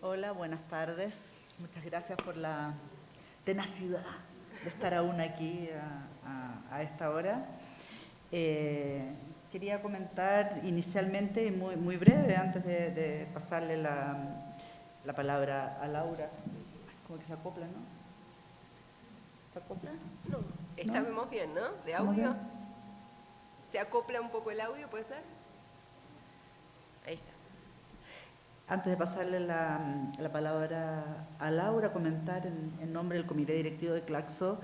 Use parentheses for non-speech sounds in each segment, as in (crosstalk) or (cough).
Hola, buenas tardes. Muchas gracias por la tenacidad de estar aún aquí a, esta hora. Eh, quería comentar inicialmente, muy, muy breve, antes de, pasarle la, palabra a Laura, como que se acopla, ¿no? ¿Se acopla? No, estamos bien, ¿no? ¿De audio? ¿Se acopla un poco el audio, puede ser? Ahí está. Antes de pasarle la, palabra a Laura, comentar en, nombre del Comité Directivo de Claxo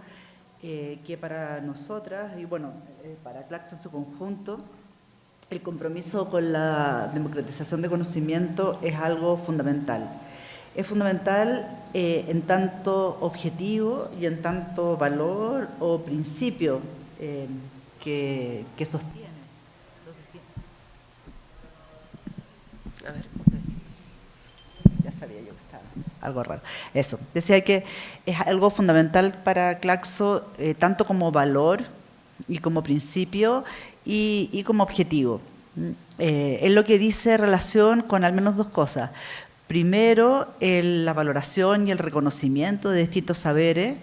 eh, que para nosotras, y bueno, eh, para Claxo en su conjunto, el compromiso con la democratización de conocimiento es algo fundamental. Es fundamental eh, en tanto objetivo y en tanto valor o principio que, que sostiene. A ver sabía yo que estaba algo raro. Eso, decía que es algo fundamental para Claxo, eh, tanto como valor y como principio y, como objetivo. Eh, es lo que dice relación con al menos dos cosas. Primero, la valoración y el reconocimiento de distintos saberes,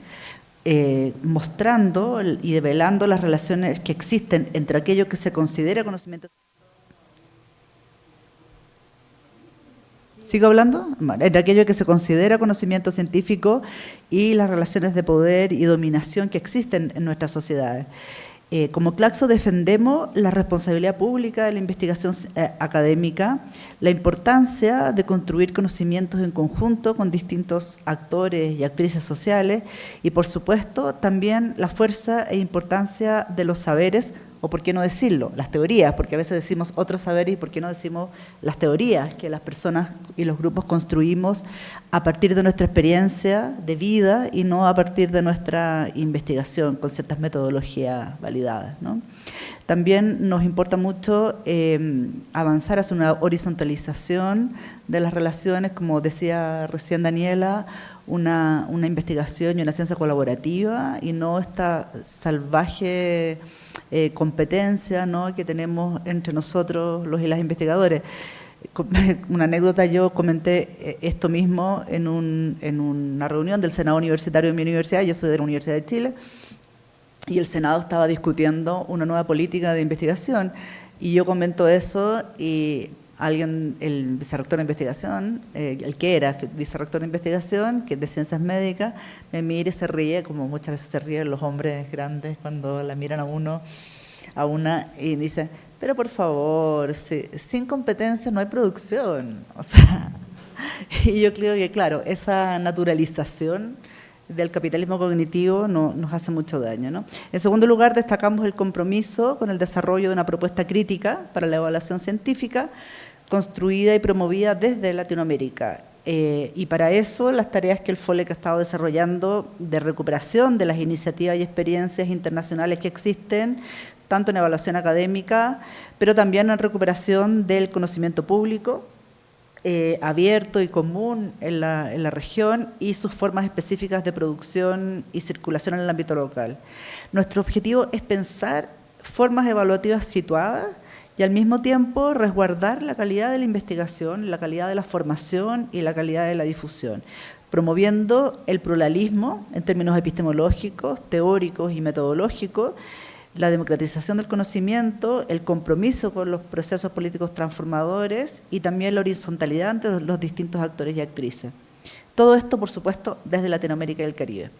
eh, mostrando y develando las relaciones que existen entre aquello que se considera conocimiento ¿Sigo hablando? Entre aquello que se considera conocimiento científico y las relaciones de poder y dominación que existen en nuestras sociedades. Eh, como Claxo defendemos la responsabilidad pública de la investigación eh, académica, la importancia de construir conocimientos en conjunto con distintos actores y actrices sociales y, por supuesto, también la fuerza e importancia de los saberes o por qué no decirlo, las teorías, porque a veces decimos otros saberes y por qué no decimos las teorías que las personas y los grupos construimos a partir de nuestra experiencia de vida y no a partir de nuestra investigación con ciertas metodologías validadas. También nos importa mucho em, avanzar hacia una horizontalización de las relaciones, como decía recién Daniela, una, una investigación y una ciencia colaborativa y no esta salvaje eh, competencia ¿no? que tenemos entre nosotros los y las investigadores. (laughs) Una anécdota, yo comenté eh, esto mismo en, un, en una reunión del Senado Universitario de mi universidad, yo soy de la Universidad de Chile, y el Senado estaba discutiendo una nueva política de investigación, y yo comento eso y alguien, el vicerrector de investigación, eh, el que era vicerrector de investigación, que es de ciencias médicas, me mira y se ríe, como muchas veces se ríen los hombres grandes cuando la miran a uno, a una, y dice, pero por favor, sin competencia no hay producción. (laughs) O sea, y yo creo que, claro, esa naturalización del capitalismo cognitivo no, nos hace mucho daño. ¿no? En segundo lugar, destacamos el compromiso con el desarrollo de una propuesta crítica para la evaluación científica, construida y promovida desde Latinoamérica. Eh, y para eso las tareas que el FOLEC ha estado desarrollando de recuperación de las iniciativas y experiencias internacionales que existen, tanto en evaluación académica, pero también en recuperación del conocimiento público, eh, abierto y común en la, en la, región y sus formas específicas de producción y circulación en el ámbito local. Nuestro objetivo es pensar formas evaluativas situadas y al mismo tiempo resguardar la calidad de la investigación, la calidad de la formación y la calidad de la difusión, promoviendo el pluralismo en términos epistemológicos, teóricos y metodológicos, la democratización del conocimiento, el compromiso con los procesos políticos transformadores y también la horizontalidad entre los distintos actores y actrices. Todo esto, por supuesto, desde Latinoamérica y el Caribe.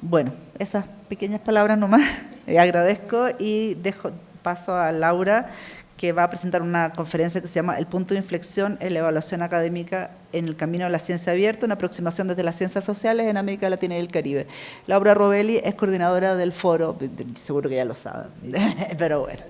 Bueno, esas pequeñas palabras nomás, (laughs) agradezco y dejo, paso a Laura, que va a presentar una conferencia que se llama El punto de inflexión en la evaluación académica en el camino de la ciencia abierta, una aproximación desde las ciencias sociales en América Latina y el Caribe. Laura Robelli es coordinadora del foro, seguro que ya lo saben, (laughs) pero bueno.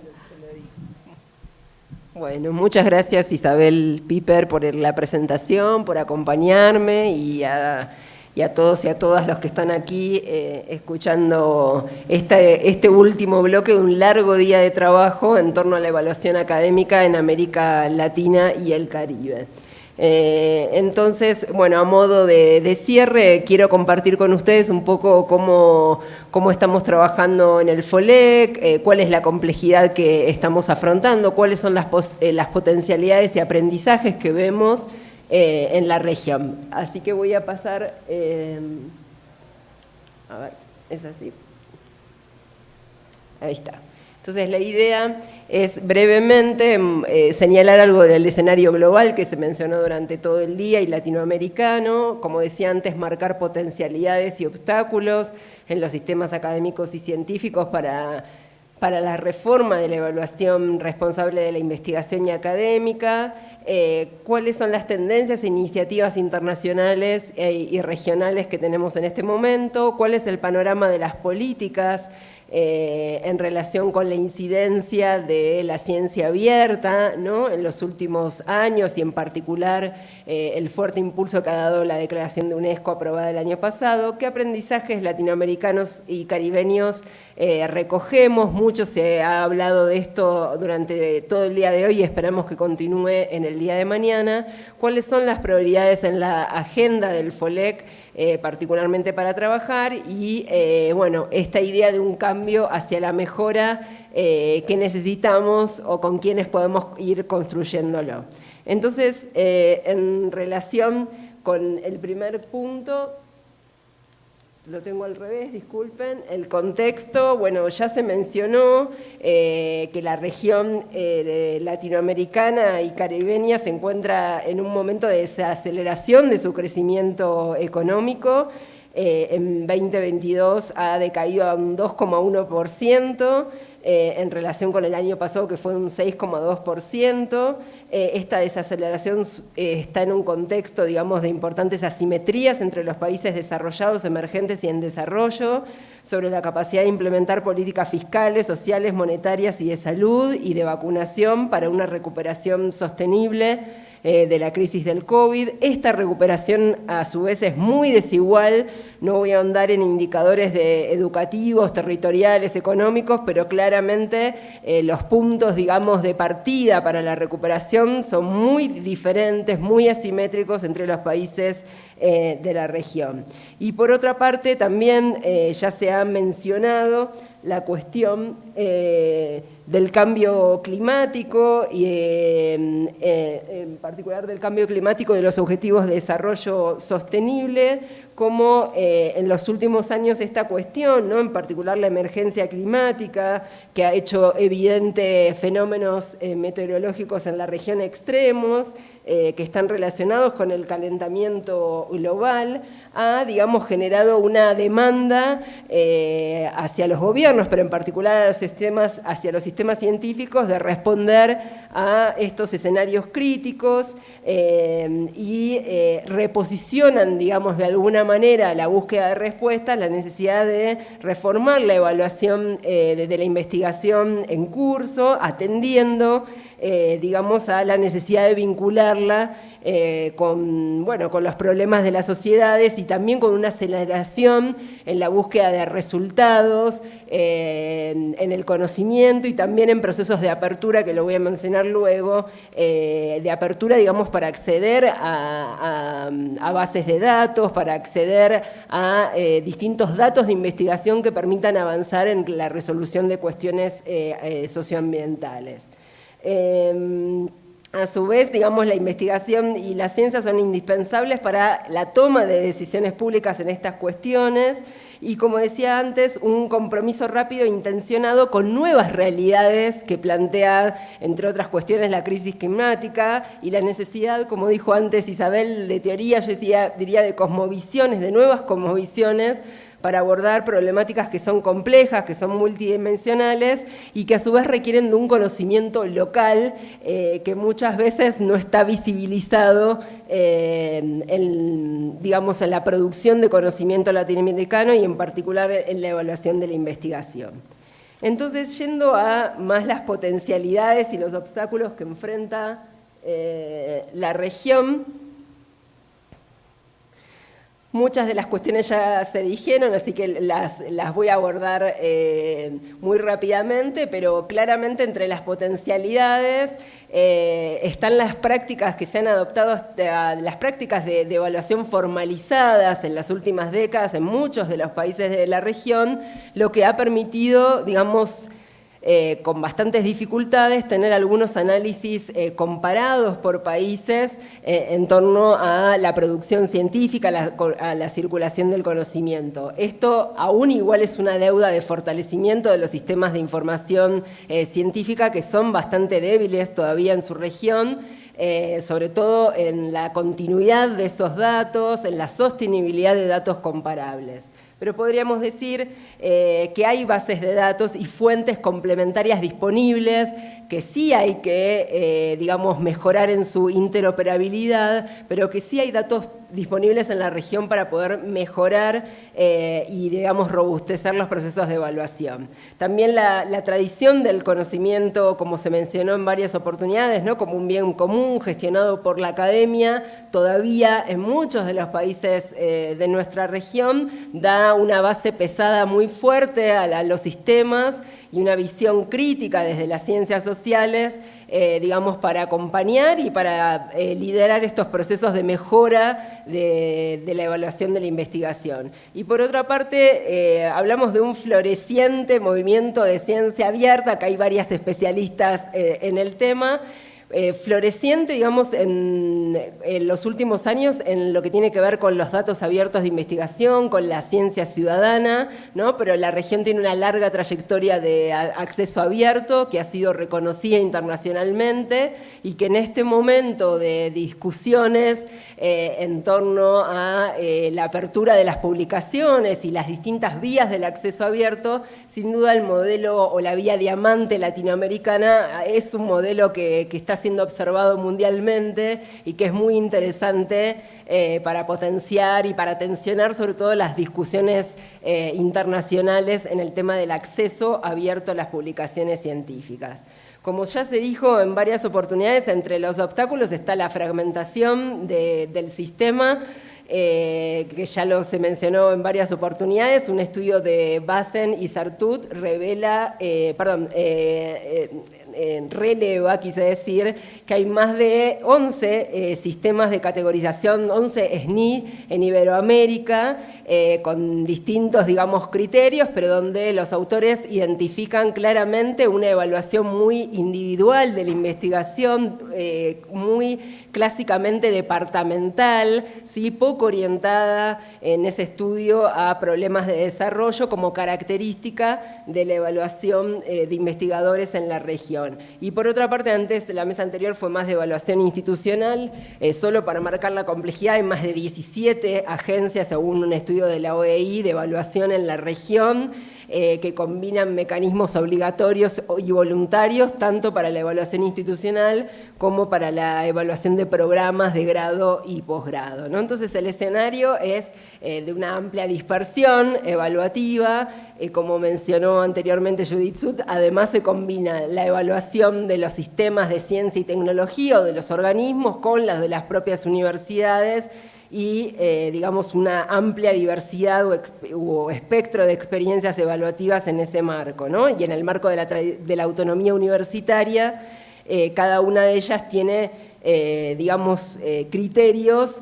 Bueno, muchas gracias Isabel Piper por la presentación, por acompañarme y a y a todos y a todas los que están aquí eh, escuchando este, este último bloque de un largo día de trabajo en torno a la evaluación académica en América Latina y el Caribe. Eh, entonces, bueno, a modo de, cierre, quiero compartir con ustedes un poco cómo, cómo estamos trabajando en el FOLEC, eh, cuál es la complejidad que estamos afrontando, cuáles son las, las potencialidades y aprendizajes que vemos en la región. Así que voy a pasar, a ver, es así. Ahí está. Entonces la idea es brevemente mm, eh, señalar algo del escenario global que se mencionó durante todo el día y latinoamericano, como decía antes, marcar potencialidades y obstáculos en los sistemas académicos y científicos para, para la reforma de la evaluación responsable de la investigación y académica, eh, cuáles son las tendencias e iniciativas internacionales eh, y regionales que tenemos en este momento, cuál es el panorama de las políticas eh, en relación con la incidencia de la ciencia abierta ¿no? en los últimos años y en particular eh, el fuerte impulso que ha dado la declaración de UNESCO aprobada el año pasado, qué aprendizajes latinoamericanos y caribeños eh, recogemos, mucho se ha hablado de esto durante todo el día de hoy y esperamos que continúe en el día de mañana, cuáles son las prioridades en la agenda del FOLEC, particularmente para trabajar y bueno, esta idea de un cambio hacia la mejora eh, que necesitamos o con quienes podemos ir construyéndolo. Entonces, eh, en relación con el primer punto, lo tengo al revés, disculpen, el contexto, bueno, ya se mencionó eh, que la región latinoamericana y caribeña se encuentra en un momento de desaceleración de su crecimiento económico, eh, en 2022 ha decaído a un 2,1%, eh, en relación con el año pasado que fue un 6,2%. Eh, esta desaceleración está en un contexto, digamos, de importantes asimetrías entre los países desarrollados, emergentes y en desarrollo, sobre la capacidad de implementar políticas fiscales, sociales, monetarias y de salud y de vacunación para una recuperación sostenible eh, de la crisis del COVID. Esta recuperación a su vez es muy desigual, no voy a ahondar en indicadores de educativos, territoriales, económicos, pero claramente eh, los puntos, digamos, de partida para la recuperación son muy diferentes, muy asimétricos entre los países eh, de la región. Y por otra parte, también ya se ha mencionado la cuestión del cambio climático y eh, eh, en particular del cambio climático de los objetivos de desarrollo sostenible, como eh, en los últimos años esta cuestión, ¿no? en particular la emergencia climática, que ha hecho evidente fenómenos meteorológicos en la región extremos, que están relacionados con el calentamiento global, ha, digamos, generado una demanda hacia los gobiernos, pero en particular hacia los sistemas científicos de responder a estos escenarios críticos eh, y eh, reposicionan, digamos, de alguna manera la búsqueda de respuestas, la necesidad de reformar la evaluación eh, de la investigación en curso, atendiendo eh, digamos, a la necesidad de vincularla eh, con, bueno, con los problemas de las sociedades y también con una aceleración en la búsqueda de resultados, eh, en el conocimiento y también en procesos de apertura, que lo voy a mencionar luego, de apertura, digamos, para acceder a, bases de datos, para acceder a distintos datos de investigación que permitan avanzar en la resolución de cuestiones socioambientales. Em, a su vez, digamos, la investigación y la ciencia son indispensables para la toma de decisiones públicas en estas cuestiones. Y, como decía antes, un compromiso rápido e intencionado con nuevas realidades que plantea, entre otras cuestiones, la crisis climática y la necesidad, como dijo antes Isabel, de teoría, yo diría de cosmovisiones, de nuevas cosmovisiones, para abordar problemáticas que son complejas, que son multidimensionales y que a su vez requieren de un conocimiento local eh, que muchas veces no está visibilizado eh, en, digamos, en la producción de conocimiento latinoamericano y en particular en la evaluación de la investigación. Entonces, yendo a más las potencialidades y los obstáculos que enfrenta eh, la región, Muchas de las cuestiones ya se dijeron, así que las, las voy a abordar eh, muy rápidamente, pero claramente entre las potencialidades eh, están las prácticas que se han adoptado, las prácticas de, evaluación formalizadas en las últimas décadas en muchos de los países de la región, lo que ha permitido, digamos, eh, con bastantes dificultades tener algunos análisis eh, comparados por países eh, en torno a la producción científica, a la, circulación del conocimiento. Esto aún igual es una deuda de fortalecimiento de los sistemas de información científica que son bastante débiles todavía en su región, sobre todo en la continuidad de esos datos, en la sostenibilidad de datos comparables pero podríamos decir eh, que hay bases de datos y fuentes complementarias disponibles, que sí hay que, eh, digamos, mejorar en su interoperabilidad, pero que sí hay datos disponibles en la región para poder mejorar eh, y, digamos, robustecer los procesos de evaluación. También la, tradición del conocimiento, como se mencionó en varias oportunidades, ¿no? como un bien común gestionado por la academia, todavía en muchos de los países de nuestra región da una base pesada muy fuerte a los sistemas y una visión crítica desde las ciencias sociales eh, digamos, para acompañar y para eh, liderar estos procesos de mejora de, la evaluación de la investigación. Y por otra parte, eh, hablamos de un floreciente movimiento de ciencia abierta, que hay varias especialistas en el tema, eh, floreciente, digamos, en, los últimos años en lo que tiene que ver con los datos abiertos de investigación, con la ciencia ciudadana, ¿no? pero la región tiene una larga trayectoria de acceso abierto que ha sido reconocida internacionalmente y que en este momento de discusiones eh, en torno a eh, la apertura de las publicaciones y las distintas vías del acceso abierto, sin duda el modelo o la vía diamante latinoamericana es un modelo que, que está siendo observado mundialmente y que es muy interesante eh, para potenciar y para tensionar sobre todo las discusiones eh, internacionales en el tema del acceso abierto a las publicaciones científicas. Como ya se dijo en varias oportunidades, entre los obstáculos está la fragmentación del sistema, eh, que ya lo se mencionó en varias oportunidades, un estudio de Basen y Sartut revela, perdón, releva, quise decir, que hay más de 11 eh, sistemas de categorización, 11 SNI en Iberoamérica, eh, con distintos, digamos, criterios, pero donde los autores identifican claramente una evaluación muy individual de la investigación, eh, muy clásicamente departamental, ¿sí? poco orientada en ese estudio a problemas de desarrollo como característica de la evaluación de investigadores en la región. Y por otra parte, antes la mesa anterior fue más de evaluación institucional, eh, solo para marcar la complejidad, hay más de 17 agencias, según un estudio de la OEI, de evaluación en la región, eh, que combinan mecanismos obligatorios y voluntarios, tanto para la evaluación institucional como para la evaluación de programas de grado y posgrado. ¿no? Entonces el escenario es eh, de una amplia dispersión evaluativa, eh, como mencionó anteriormente Judith Sud, además se combina la evaluación de los sistemas de ciencia y tecnología o de los organismos con las de las propias universidades y, eh, digamos, una amplia diversidad o, espectro de experiencias evaluativas en ese marco, ¿no? Y en el marco de la, autonomía universitaria, eh, cada una de ellas tiene, eh, digamos, criterios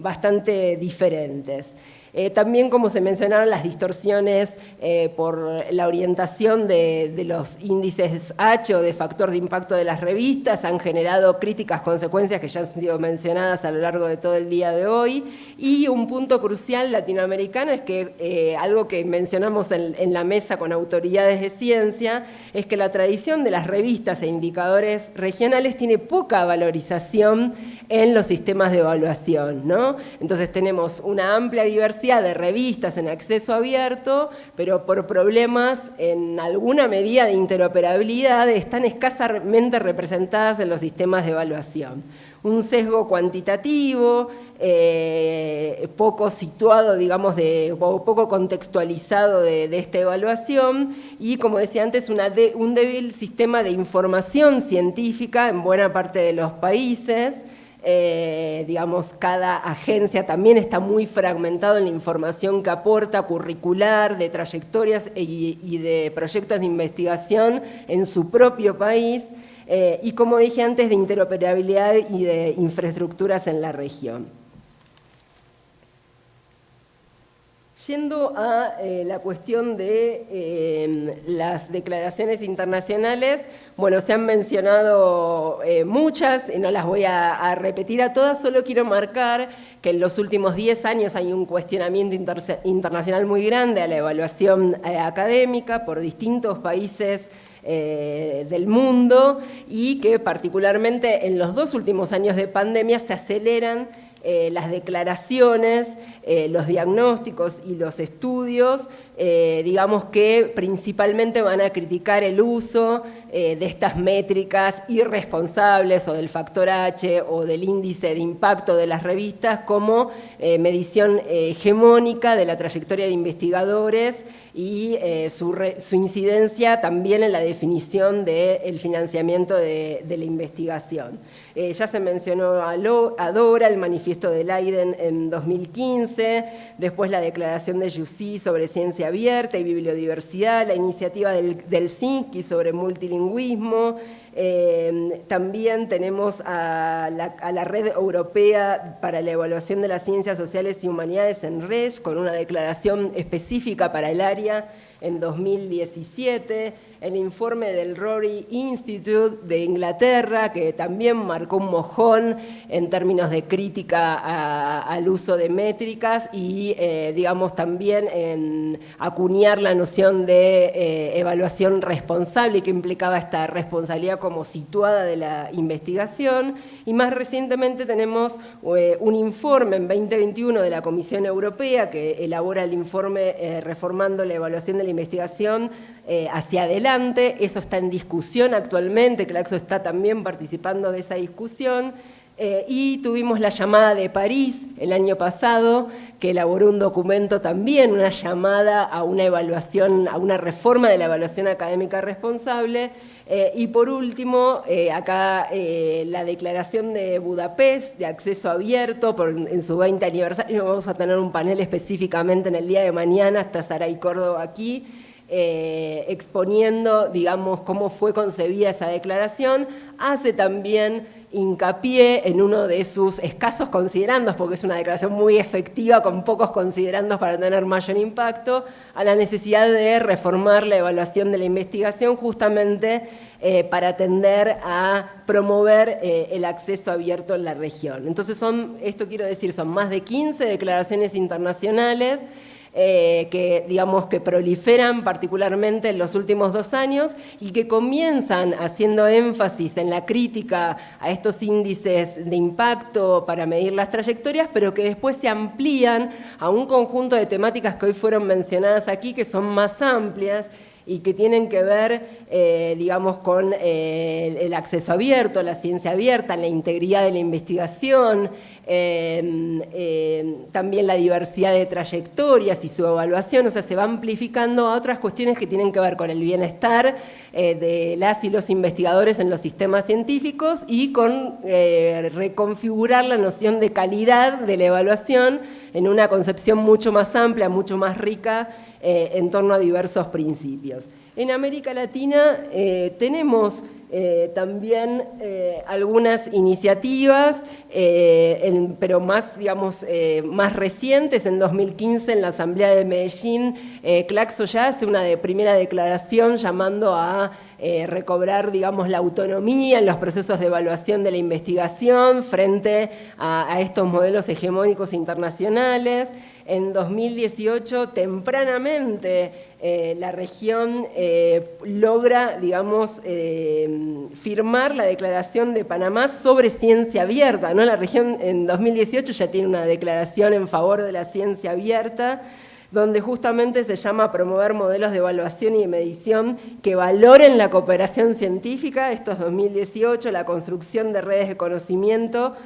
bastante diferentes. Eh, también, como se mencionaron, las distorsiones eh, por la orientación de, los índices H o de factor de impacto de las revistas han generado críticas consecuencias que ya han sido mencionadas a lo largo de todo el día de hoy. Y un punto crucial latinoamericano es que eh, algo que mencionamos en, en la mesa con autoridades de ciencia es que la tradición de las revistas e indicadores regionales tiene poca valorización en los sistemas de evaluación. ¿no? Entonces tenemos una amplia diversidad de revistas en acceso abierto, pero por problemas en alguna medida de interoperabilidad están escasamente representadas en los sistemas de evaluación. Un sesgo cuantitativo, eh, poco situado, digamos, de, poco contextualizado de, esta evaluación y, como decía antes, un débil sistema de información científica en buena parte de los países, eh, digamos, cada agencia también está muy fragmentado en la información que aporta, curricular, de trayectorias y, de proyectos de investigación en su propio país, eh, y como dije antes, de interoperabilidad y de infraestructuras en la región. Yendo a eh, la cuestión de em, las declaraciones internacionales, bueno, se han mencionado eh, muchas, no las voy a, repetir a todas, solo quiero marcar que en los últimos 10 años hay un cuestionamiento internacional muy grande a la evaluación eh, académica por distintos países del mundo y que particularmente en los dos últimos años de pandemia se aceleran eh, las declaraciones, eh, los diagnósticos y los estudios, eh, digamos que principalmente van a criticar el uso de estas métricas irresponsables o del factor H o del índice de impacto de las revistas como medición hegemónica de la trayectoria de investigadores y su, incidencia también en la definición del financiamiento de la investigación. Eh, ya se mencionó a, Dora, el manifiesto de Leiden en 2015, después la declaración de Jussi sobre ciencia abierta y bibliodiversidad, la iniciativa del, del sobre multilingüismo, eh, también tenemos a la, Red Europea para la Evaluación de las Ciencias Sociales y Humanidades en RES, con una declaración específica para el área en 2017, el informe del Rory Institute de Inglaterra, que también marcó un mojón en términos de crítica al uso de métricas y, eh, digamos, también en acuñar la noción de eh, evaluación responsable que implicaba esta responsabilidad como situada de la investigación. Y más recientemente tenemos eh, un informe en 2021 de la Comisión Europea que elabora el informe reformando la evaluación de la investigación eh, hacia adelante. Eso está en discusión actualmente, Claxo está también participando de esa discusión. Eh, y tuvimos la llamada de París el año pasado, que elaboró un documento también, una llamada a una evaluación, a una reforma de la evaluación académica responsable. Eh, y por último, acá la declaración de Budapest de acceso abierto en su 20 aniversario. Vamos a tener un panel específicamente en el día de mañana, hasta Saray Córdoba aquí. Eh, exponiendo, digamos, cómo fue concebida esa declaración, hace también hincapié en uno de sus escasos considerandos, porque es una declaración muy efectiva con pocos considerandos para tener mayor impacto, a la necesidad de reformar la evaluación de la investigación justamente eh, para atender a promover eh, el acceso abierto en la región. Entonces son, esto quiero decir, son más de 15 declaraciones internacionales eh, que, digamos, que proliferan particularmente en los últimos dos años y que comienzan haciendo énfasis en la crítica a estos índices de impacto para medir las trayectorias, pero que después se amplían a un conjunto de temáticas que hoy fueron mencionadas aquí, que son más amplias y que tienen que ver, eh, digamos, con eh, el acceso abierto, la ciencia abierta, la integridad de la investigación, eh, también la diversidad de trayectorias y su evaluación, o sea, se va amplificando a otras cuestiones que tienen que ver con el bienestar de las y los investigadores en los sistemas científicos y con reconfigurar la noción de calidad de la evaluación en una concepción mucho más amplia, mucho más rica eh, en torno a diversos principios. En América Latina eh, tenemos eh, también algunas iniciativas, pero más, digamos, más recientes. En 2015, en la Asamblea de Medellín, Claxo ya hace una primera declaración llamando a recobrar, digamos, la autonomía en los procesos de evaluación de la investigación frente a estos modelos hegemónicos internacionales. En 2018, tempranamente, eh, la región eh, logra, digamos, eh, firmar la declaración de Panamá sobre ciencia abierta. ¿no? La región en 2018 ya tiene una declaración en favor de la ciencia abierta, donde justamente se llama promover modelos de evaluación y de medición que valoren la cooperación científica, esto es 2018, la construcción de redes de conocimiento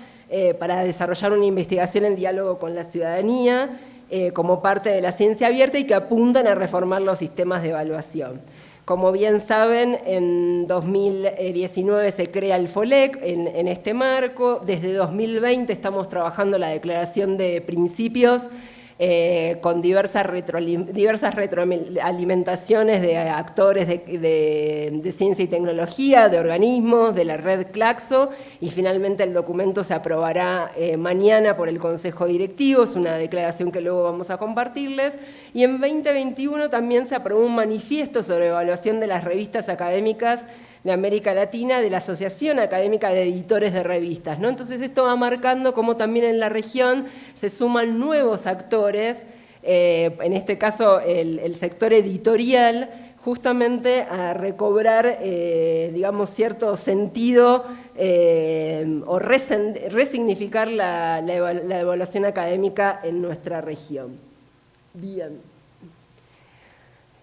para desarrollar una investigación en diálogo con la ciudadanía, eh, como parte de la ciencia abierta y que apuntan a reformar los sistemas de evaluación. Como bien saben, en 2019 se crea el FOLEC en, este marco. Desde 2020 estamos trabajando la declaración de principios eh, con diversas, diversas retroalimentaciones de actores de, ciencia y tecnología, de organismos, de la red Claxo, y finalmente el documento se aprobará eh, mañana por el Consejo Directivo, es una declaración que luego vamos a compartirles, y en 2021 también se aprobó un manifiesto sobre evaluación de las revistas académicas de América Latina de la Asociación Académica de Editores de Revistas. ¿no? Entonces esto va marcando cómo también en la región se suman nuevos actores, eh, en este caso el, sector editorial, justamente a recobrar, eh, digamos, cierto sentido eh, o resignificar la, la evaluación académica en nuestra región. Bien.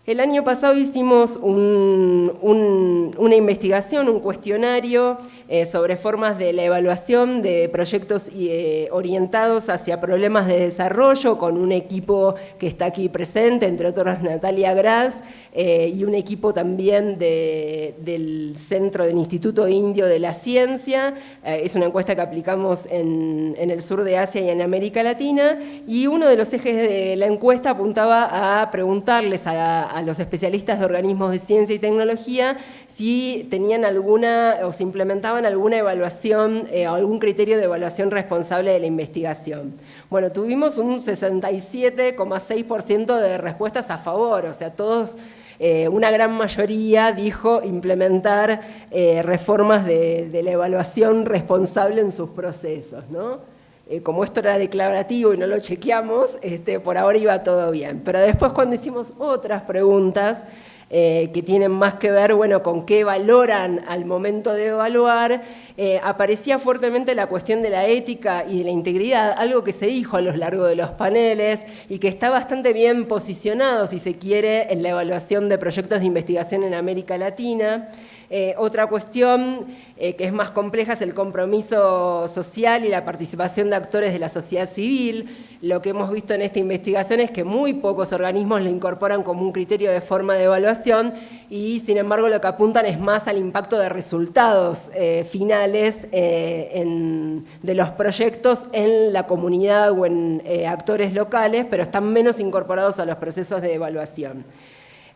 El año pasado hicimos una investigación, un cuestionario eh, sobre formas de la evaluación de proyectos eh, orientados hacia problemas de desarrollo con un equipo que está aquí presente, entre otros Natalia Gras, eh, y un equipo también del Centro del Instituto Indio de la Ciencia. es una encuesta que aplicamos en, el sur de Asia y en América Latina, y uno de los ejes de la encuesta apuntaba a preguntarles a los especialistas de organismos de ciencia y tecnología si tenían alguna o si implementaban alguna evaluación eh, algún criterio de evaluación responsable de la investigación. Bueno, tuvimos un 67,6% de respuestas a favor, o sea, todos eh, una gran mayoría dijo implementar eh, reformas de, de, la evaluación responsable en sus procesos, ¿no? Eh, como esto era declarativo y no lo chequeamos, este, por ahora iba todo bien. Pero después cuando hicimos otras preguntas eh, que tienen más que ver bueno, con qué valoran al momento de evaluar, eh, aparecía fuertemente la cuestión de la ética y de la integridad, algo que se dijo a lo largo de los paneles y que está bastante bien posicionado, si se quiere, en la evaluación de proyectos de investigación en América Latina. Eh, otra cuestión eh, que es más compleja es el compromiso social y la participación de actores de la sociedad civil. Lo que hemos visto en esta investigación es que muy pocos organismos lo incorporan como un criterio de forma de evaluación y sin embargo lo que apuntan es más al impacto de resultados eh, finales de los proyectos en la comunidad o en actores locales, pero están menos incorporados a los procesos de evaluación.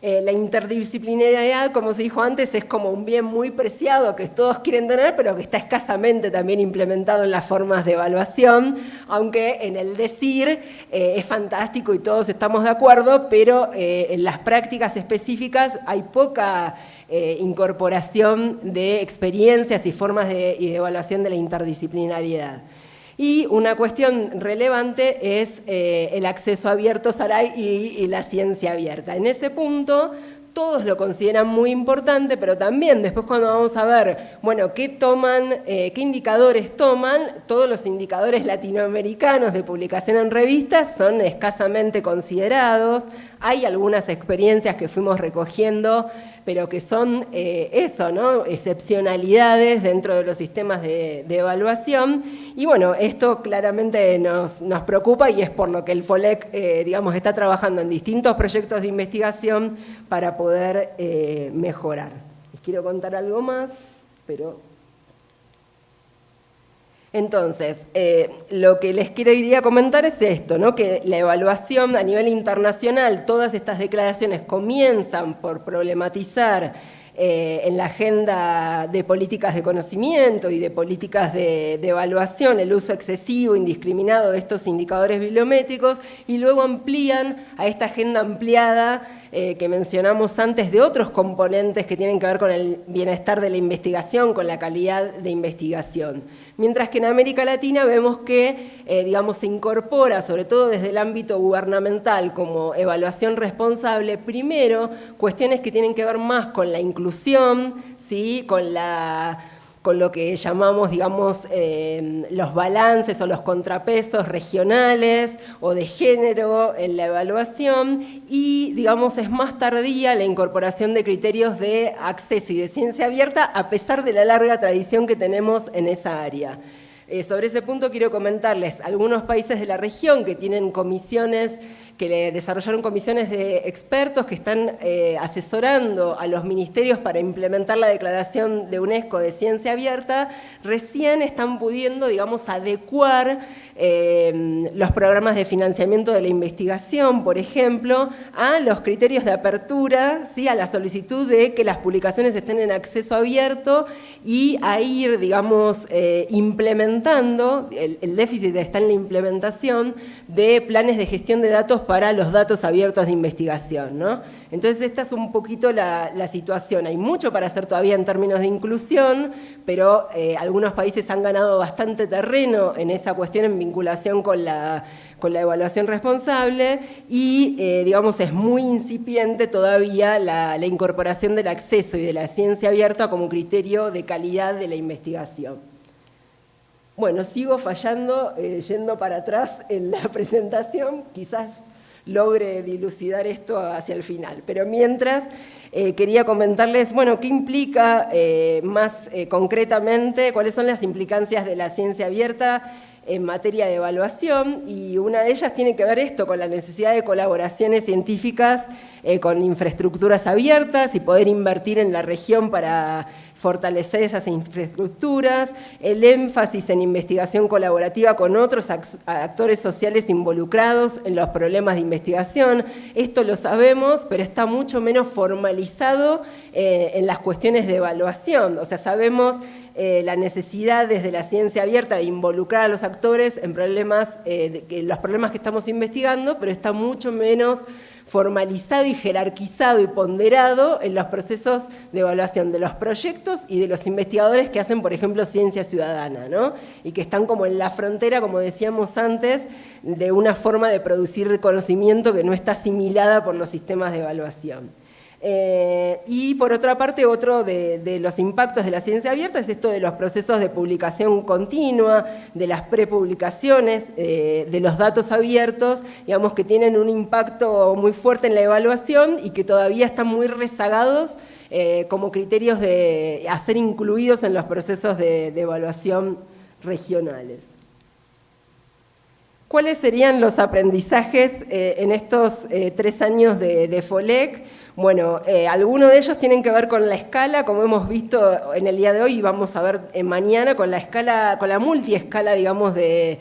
Eh, la interdisciplinariedad, como se dijo antes, es como un bien muy preciado que todos quieren tener, pero que está escasamente también implementado en las formas de evaluación, aunque en el decir eh, es fantástico y todos estamos de acuerdo, pero eh, en las prácticas específicas hay poca incorporación de experiencias y formas de evaluación de la interdisciplinariedad. Y una cuestión relevante es eh, el acceso abierto, Saray, y, la ciencia abierta. En ese punto, todos lo consideran muy importante, pero también después cuando vamos a ver, bueno, qué toman, eh, qué indicadores toman, todos los indicadores latinoamericanos de publicación en revistas son escasamente considerados. Hay algunas experiencias que fuimos recogiendo pero que son eh, eso, ¿no? excepcionalidades dentro de los sistemas de, evaluación. Y bueno, esto claramente nos, preocupa y es por lo que el FOLEC eh, digamos, está trabajando en distintos proyectos de investigación para poder eh, mejorar. Les quiero contar algo más, pero entonces, eh, lo que les quería comentar es esto, ¿no? que la evaluación a nivel internacional, todas estas declaraciones comienzan por problematizar eh, en la agenda de políticas de conocimiento y de políticas de, evaluación el uso excesivo, indiscriminado de estos indicadores bibliométricos y luego amplían a esta agenda ampliada eh, que mencionamos antes de otros componentes que tienen que ver con el bienestar de la investigación, con la calidad de investigación. Mientras que en América Latina vemos que, eh, digamos, se incorpora, sobre todo desde el ámbito gubernamental, como evaluación responsable, primero, cuestiones que tienen que ver más con la inclusión, ¿sí? con la con lo que llamamos, digamos, em, los balances o los contrapesos regionales o de género en la evaluación y, digamos, es más tardía la incorporación de criterios de acceso y de ciencia abierta a pesar de la larga tradición que tenemos en esa área. Eh, sobre ese punto quiero comentarles algunos países de la región que tienen comisiones que le desarrollaron comisiones de expertos que están eh, asesorando a los ministerios para implementar la declaración de UNESCO de ciencia abierta, recién están pudiendo, digamos, adecuar eh, los programas de financiamiento de la investigación, por ejemplo, a los criterios de apertura, ¿sí? a la solicitud de que las publicaciones estén en acceso abierto y a ir, digamos, eh, implementando, el, el déficit está en la implementación de planes de gestión de datos para los datos abiertos de investigación. ¿no? Entonces esta es un poquito la, situación. Hay mucho para hacer todavía en términos de inclusión, pero eh, algunos países han ganado bastante terreno en esa cuestión en vinculación con la, con la evaluación responsable y, eh, digamos, es muy incipiente todavía la, incorporación del acceso y de la ciencia abierta como criterio de calidad de la investigación. Bueno, sigo fallando, eh, yendo para atrás en la (laughs) presentación, quizás logre dilucidar esto hacia el final. Pero mientras, eh, quería comentarles, bueno, qué implica eh, más eh, concretamente, cuáles son las implicancias de la ciencia abierta en materia de evaluación y una de ellas tiene que ver esto con la necesidad de colaboraciones científicas con infraestructuras abiertas y poder invertir en la región para fortalecer esas infraestructuras, el énfasis en investigación colaborativa con otros actores sociales involucrados en los problemas de investigación. Esto lo sabemos, pero está mucho menos formalizado eh, en las cuestiones de evaluación. O sea, sabemos eh, la necesidad desde la ciencia abierta de involucrar a los actores en problemas, eh, los problemas que estamos investigando, pero está mucho menos formalizado y jerarquizado y ponderado en los procesos de evaluación de los proyectos y de los investigadores que hacen, por ejemplo, ciencia ciudadana, ¿no? y que están como en la frontera, como decíamos antes, de una forma de producir conocimiento que no está asimilada por los sistemas de evaluación. Eh, y por otra parte, otro de, los impactos de la ciencia abierta es esto de los procesos de publicación continua, de las prepublicaciones, eh, de los datos abiertos, digamos que tienen un impacto muy fuerte en la evaluación y que todavía están muy rezagados eh, como criterios de, a ser incluidos en los procesos de, evaluación regionales. ¿Cuáles serían los aprendizajes en estos tres años de, de FOLEC? Bueno, eh, algunos de ellos tienen que ver con la escala, como hemos visto en el día de hoy y vamos a ver en mañana, con la escala, con la multiescala, digamos, de,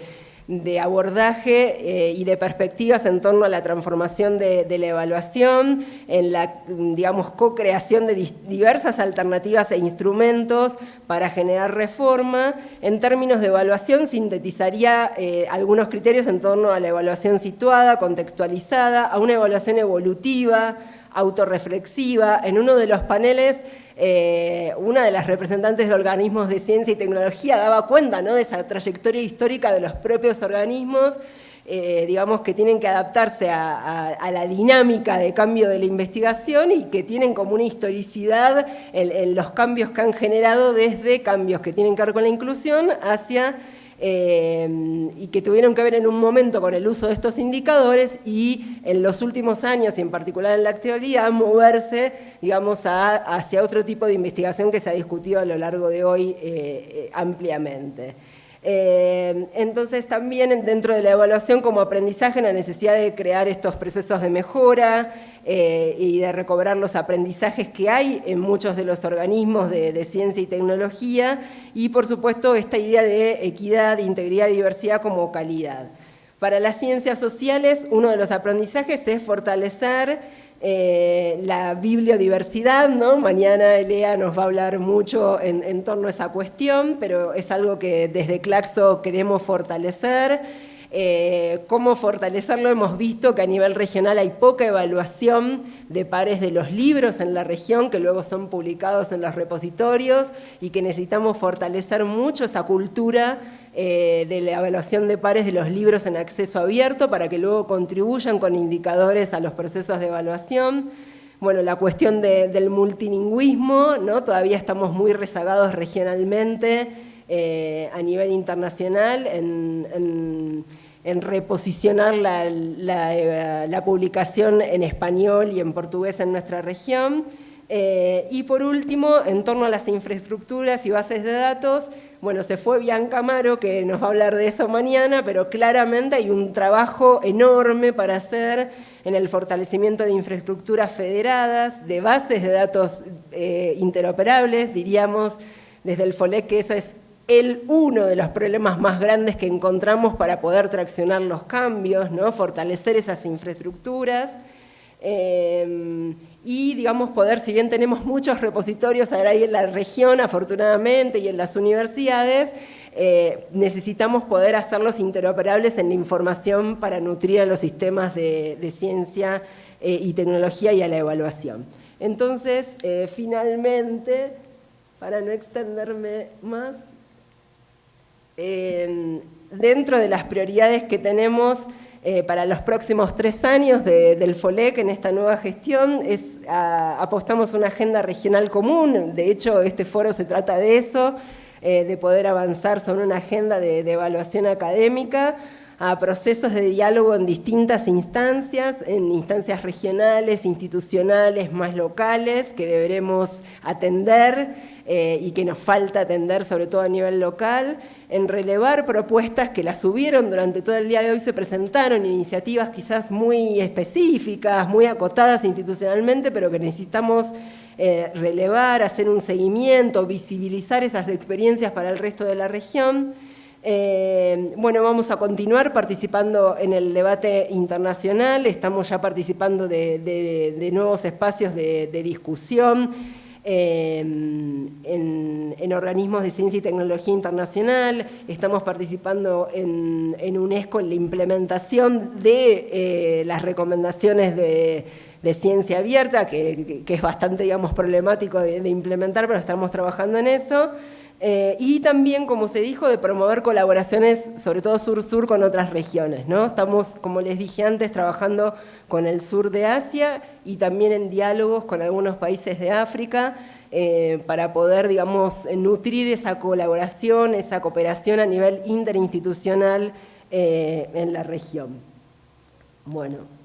abordaje eh, y de perspectivas en torno a la transformación de, la evaluación, en la, digamos, co-creación de diversas alternativas e instrumentos para generar reforma. En términos de evaluación, sintetizaría eh, algunos criterios en torno a la evaluación situada, contextualizada, a una evaluación evolutiva, autorreflexiva. En uno de los paneles, eh, una de las representantes de organismos de ciencia y tecnología daba cuenta ¿no? de esa trayectoria histórica de los propios organismos, eh, digamos que tienen que adaptarse a, la dinámica de cambio de la investigación y que tienen como una historicidad en los cambios que han generado desde cambios que tienen que ver con la inclusión hacia eh, y que tuvieron que ver en un momento con el uso de estos indicadores y en los últimos años, y en particular en la actualidad, moverse digamos, hacia otro tipo de investigación que se ha discutido a lo largo de hoy eh, eh, ampliamente. Eh, entonces también dentro de la evaluación como aprendizaje la necesidad de crear estos procesos de mejora eh, y de recobrar los aprendizajes que hay en muchos de los organismos de, ciencia y tecnología y por supuesto esta idea de equidad, integridad y diversidad como calidad. Para las ciencias sociales uno de los aprendizajes es fortalecer eh, la bibliodiversidad, ¿no? Mañana Elea nos va a hablar mucho en, torno a esa cuestión, pero es algo que desde Claxo queremos fortalecer. Eh, cómo fortalecerlo, hemos visto que a nivel regional hay poca evaluación de pares de los libros en la región que luego son publicados en los repositorios y que necesitamos fortalecer mucho esa cultura eh, de la evaluación de pares de los libros en acceso abierto para que luego contribuyan con indicadores a los procesos de evaluación. Bueno, la cuestión del multilingüismo, ¿no? todavía estamos muy rezagados regionalmente eh, a nivel internacional en en reposicionar la, publicación en español y en portugués en nuestra región. Eh, y por último, en torno a las infraestructuras y bases de datos, Bueno, se fue Bianca Amaro, que nos va a hablar de eso mañana, pero claramente hay un trabajo enorme para hacer en el fortalecimiento de infraestructuras federadas, de bases de datos eh, interoperables, diríamos desde el FOLEC que ese es el uno de los problemas más grandes que encontramos para poder traccionar los cambios, ¿no? fortalecer esas infraestructuras. Eh, y, digamos, poder, si bien tenemos muchos repositorios ahora en la región, afortunadamente, y en las universidades, eh, necesitamos poder hacerlos interoperables en la información para nutrir a los sistemas de, ciencia eh, y tecnología y a la evaluación. Entonces, finalmente, para no extenderme más, dentro de las prioridades que tenemos eh, para los próximos tres años del FOLEC en esta nueva gestión es, apostamos una agenda regional común, de hecho este foro se trata de eso, eh, de poder avanzar sobre una agenda de, evaluación académica, a procesos de diálogo en distintas instancias, en instancias regionales, institucionales, más locales, que deberemos atender eh, y que nos falta atender sobre todo a nivel local, en relevar propuestas que las subieron durante todo el día de hoy, se presentaron iniciativas quizás muy específicas, muy acotadas institucionalmente, pero que necesitamos eh, relevar, hacer un seguimiento, visibilizar esas experiencias para el resto de la región. Eh, bueno, vamos a continuar participando en el debate internacional, estamos ya participando de, nuevos espacios de discusión, Em, en, organismos de ciencia y tecnología internacional, estamos participando en, UNESCO en la implementación de eh, las recomendaciones de, ciencia abierta, que, es bastante digamos, problemático de implementar, pero estamos trabajando en eso. Eh, y también, como se dijo, de promover colaboraciones, sobre todo sur-sur, con otras regiones. ¿no? Estamos, como les dije antes, trabajando con el sur de Asia y también en diálogos con algunos países de África eh, para poder, digamos, nutrir esa colaboración, esa cooperación a nivel interinstitucional eh, en la región. Bueno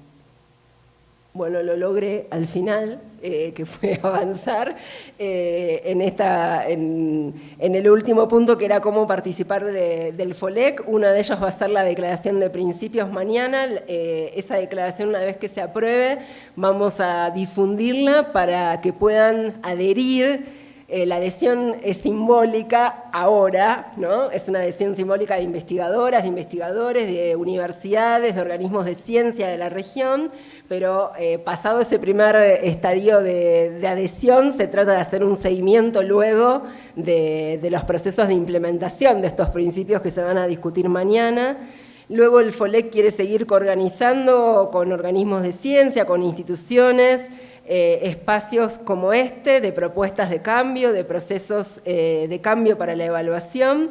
bueno, lo logré al final, eh, que fue (laughs) avanzar eh, en, esta, en, el último punto, que era cómo participar del FOLEC. Una de ellos va a ser la declaración de principios mañana. Eh, esa declaración, una vez que se apruebe, vamos a difundirla para que puedan adherir la adhesión es simbólica ahora, ¿no? es una adhesión simbólica de investigadoras, de investigadores, de universidades, de organismos de ciencia de la región, pero eh, pasado ese primer estadio de, adhesión, se trata de hacer un seguimiento luego de, los procesos de implementación de estos principios que se van a discutir mañana. Luego el FOLEC quiere seguir coorganizando con organismos de ciencia, con instituciones, eh, espacios como este, de propuestas de cambio, de procesos eh, de cambio para la evaluación,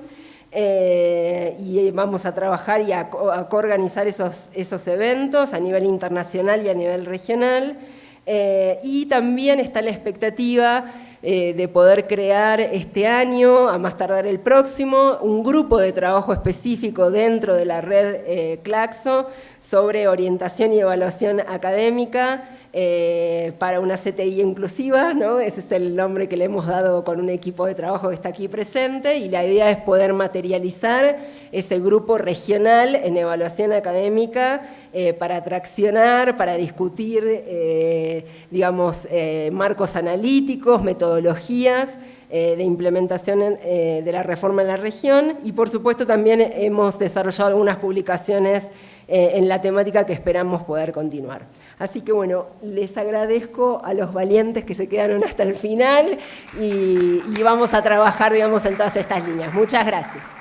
eh, y vamos a trabajar y a, coorganizar esos, esos, eventos a nivel internacional y a nivel regional. Eh, y también está la expectativa eh, de poder crear este año, a más tardar el próximo, un grupo de trabajo específico dentro de la red Claxo sobre orientación y evaluación académica eh, para una CTI inclusiva, ese es el nombre que le hemos dado con un equipo de trabajo que está aquí presente, y la idea es poder materializar ese grupo regional en evaluación académica eh, para traccionar, para discutir, eh, digamos, marcos analíticos, metodologías, de implementación de la reforma en la región. Y por supuesto también hemos desarrollado algunas publicaciones en la temática que esperamos poder continuar. Así que bueno, les agradezco a los valientes que se quedaron hasta el final y, y vamos a trabajar, digamos, en todas estas líneas. Muchas gracias.